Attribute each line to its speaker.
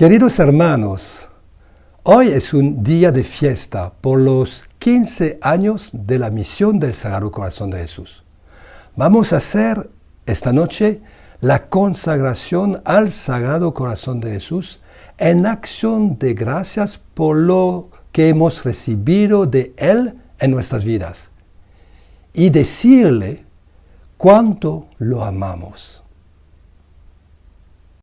Speaker 1: Queridos hermanos, hoy es un día de fiesta por los 15 años de la misión del Sagrado Corazón de Jesús. Vamos a hacer esta noche la consagración al Sagrado Corazón de Jesús en acción de gracias por lo que hemos recibido de Él en nuestras vidas y decirle cuánto lo amamos.